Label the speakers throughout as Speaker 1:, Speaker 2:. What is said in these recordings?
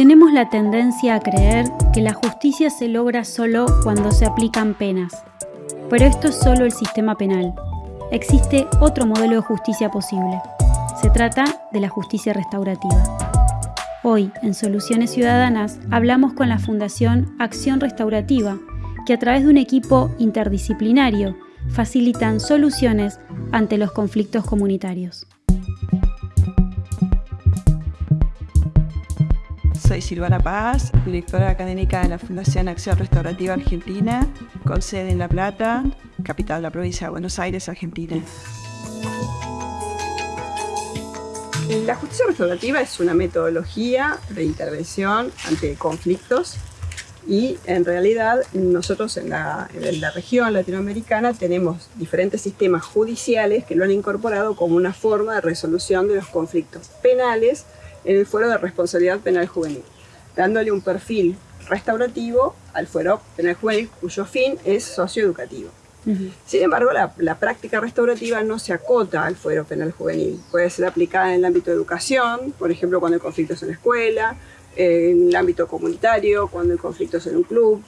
Speaker 1: Tenemos la tendencia a creer que la justicia se logra solo cuando se aplican penas. Pero esto es solo el sistema penal. Existe otro modelo de justicia posible. Se trata de la justicia restaurativa. Hoy, en Soluciones Ciudadanas, hablamos con la Fundación Acción Restaurativa, que a través de un equipo interdisciplinario facilitan soluciones ante los conflictos comunitarios.
Speaker 2: Soy Silvana Paz, directora académica de la Fundación Acción Restaurativa Argentina, con sede en La Plata, capital de la provincia de Buenos Aires, Argentina. La justicia restaurativa es una metodología de intervención ante conflictos y en realidad nosotros en la, en la, región latinoamericana tenemos diferentes sistemas judiciales que lo han incorporado como una forma de resolución de los conflictos penales en el fuero de responsabilidad penal juvenil, dándole un perfil restaurativo al fuero penal juvenil cuyo fin es socioeducativo. Sin embargo, la, práctica restaurativa no se acota al fuero penal juvenil. Puede ser aplicada en el ámbito de educación, por ejemplo, cuando el conflicto es en la escuela, en el ámbito comunitario, cuando el conflicto es en un club.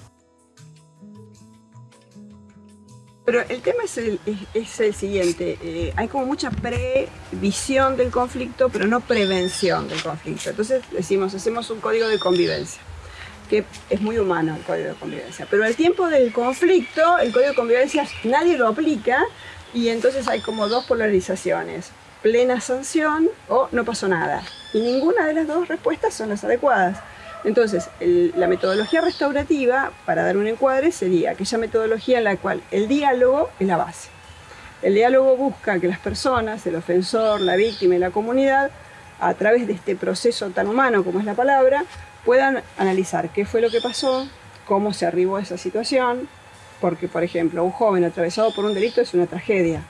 Speaker 2: Pero el tema es el, es, el siguiente, eh, hay como mucha previsión del conflicto, pero no prevención del conflicto. Entonces decimos, hacemos un código de convivencia, que es muy humano el código de convivencia. Pero al tiempo del conflicto, el código de convivencia nadie lo aplica y entonces hay como dos polarizaciones, plena sanción o no pasó nada. Y ninguna de las dos respuestas son las adecuadas. Entonces, la metodología restaurativa, para dar un encuadre, sería aquella metodología en la cual el diálogo es la base. El diálogo busca que las personas, el ofensor, la víctima y la comunidad, a través de este proceso tan humano como es la palabra, puedan analizar qué fue lo que pasó, cómo se arribó a esa situación, porque, por ejemplo, un joven atravesado por un delito es una tragedia.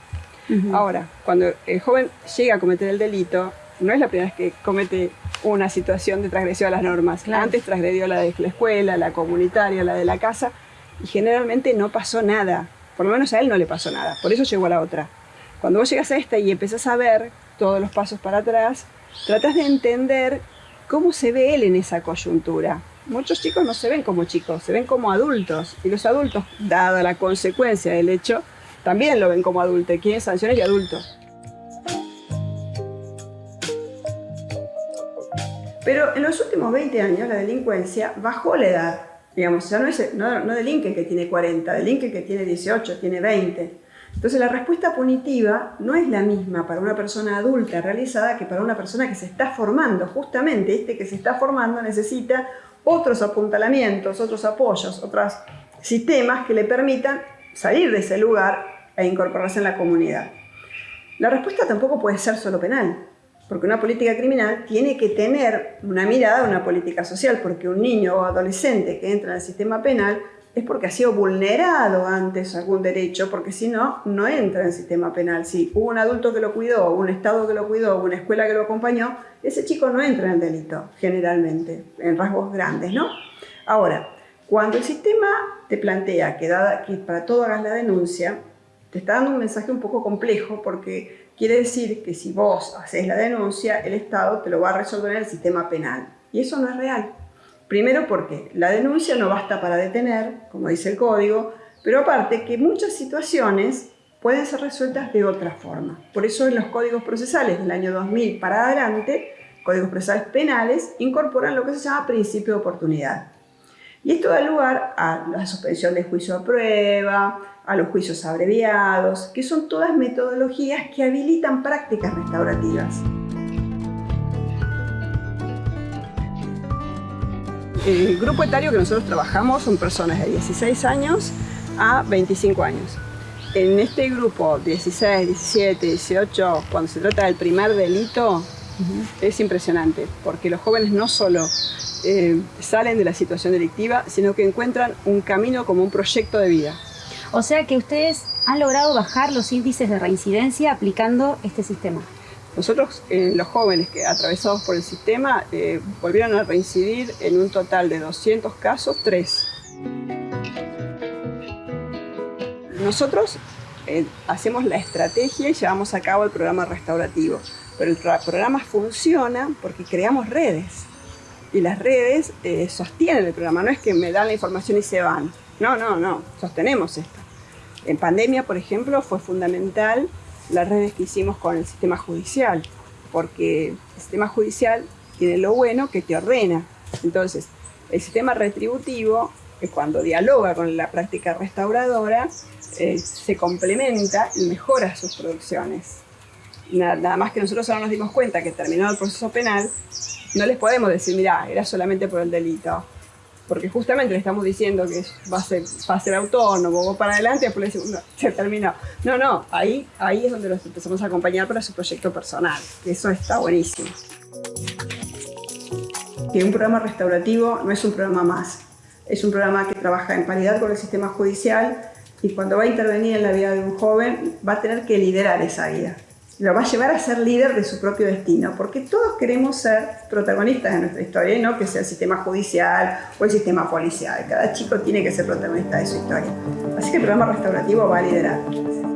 Speaker 2: Ahora, cuando el joven llega a cometer el delito, no es la primera vez que comete una situación de transgresión a las normas. Antes transgredió la de la escuela, la comunitaria, la de la casa, y generalmente no pasó nada. Por lo menos a él no le pasó nada, por eso llegó a la otra. Cuando vos llegas a esta y empezás a ver todos los pasos para atrás, tratás de entender cómo se ve él en esa coyuntura. Muchos chicos no se ven como chicos, se ven como adultos. Y los adultos, dada la consecuencia del hecho, también lo ven como adultos, quieren sanciones de adultos. Pero en los últimos 20 años la delincuencia bajó la edad. Digamos, ya no, es, no, no delinque que tiene 40, delinque que tiene 18, tiene 20. Entonces la respuesta punitiva no es la misma para una persona adulta realizada que para una persona que se está formando. Justamente este que se está formando necesita otros apuntalamientos, otros apoyos, otros sistemas que le permitan salir de ese lugar e incorporarse en la comunidad. La respuesta tampoco puede ser solo penal. Porque una política criminal tiene que tener una mirada a una política social, porque un niño o adolescente que entra en el sistema penal es porque ha sido vulnerado antes algún derecho, porque si no, no entra en el sistema penal. Si hubo un adulto que lo cuidó, un Estado que lo cuidó, una escuela que lo acompañó, ese chico no entra en el delito, generalmente, en rasgos grandes, ¿no? Ahora, cuando el sistema te plantea que, para todo hagas la denuncia, te está dando un mensaje un poco complejo porque quiere decir que si vos haces la denuncia, el Estado te lo va a resolver en el sistema penal. Y eso no es real. Primero porque la denuncia no basta para detener, como dice el código, pero aparte que muchas situaciones pueden ser resueltas de otra forma. Por eso en los códigos procesales del año 2000 para adelante, códigos procesales penales, incorporan lo que se llama principio de oportunidad. Y esto da lugar a la suspensión del juicio a prueba, a los juicios abreviados, que son todas metodologías que habilitan prácticas restaurativas. El grupo etario que nosotros trabajamos son personas de 16 años a 25 años. En este grupo 16, 17, 18, cuando se trata del primer delito, es impresionante, porque los jóvenes no solo eh, salen de la situación delictiva, sino que encuentran un camino como un proyecto de vida.
Speaker 1: O sea que ustedes han logrado bajar los índices de reincidencia aplicando este sistema.
Speaker 2: Nosotros, eh, los jóvenes que atravesados por el sistema, eh, volvieron a reincidir en un total de 200 casos, 3. Nosotros hacemos la estrategia y llevamos a cabo el programa restaurativo, pero el programa funciona porque creamos redes. Y las redes eh, sostienen el programa, no es que me dan la información y se van. No, no, no, sostenemos esto. En pandemia, por ejemplo, fue fundamental las redes que hicimos con el sistema judicial, porque el sistema judicial tiene lo bueno que te ordena. Entonces, el sistema retributivo, que cuando dialoga con la práctica restauradora, eh, se complementa y mejora sus producciones. Nada, más que nosotros ahora nos dimos cuenta que terminado el proceso penal, no les podemos decir, mira, era solamente por el delito. Porque justamente le estamos diciendo que va a ser, autónomo, va para adelante, después le decimos, no, se terminó. No, no, ahí, ahí es donde los empezamos a acompañar para su proyecto personal, eso está buenísimo. Que un programa restaurativo no es un programa más, es un programa que trabaja en paridad con el sistema judicial y cuando va a intervenir en la vida de un joven va a tener que liderar esa vida. Lo va a llevar a ser líder de su propio destino, porque todos queremos ser protagonistas de nuestra historia, y no que sea el sistema judicial o el sistema policial. Cada chico tiene que ser protagonista de su historia. Así que el programa restaurativo va a liderar.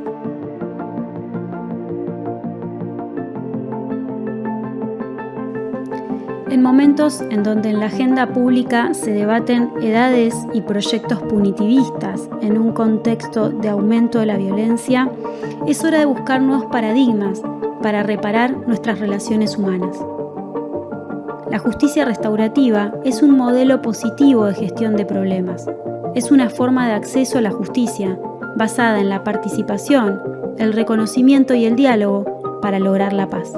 Speaker 1: En momentos en donde en la agenda pública se debaten edades y proyectos punitivistas en un contexto de aumento de la violencia, es hora de buscar nuevos paradigmas para reparar nuestras relaciones humanas. La justicia restaurativa es un modelo positivo de gestión de problemas. Es una forma de acceso a la justicia basada en la participación, el reconocimiento y el diálogo para lograr la paz.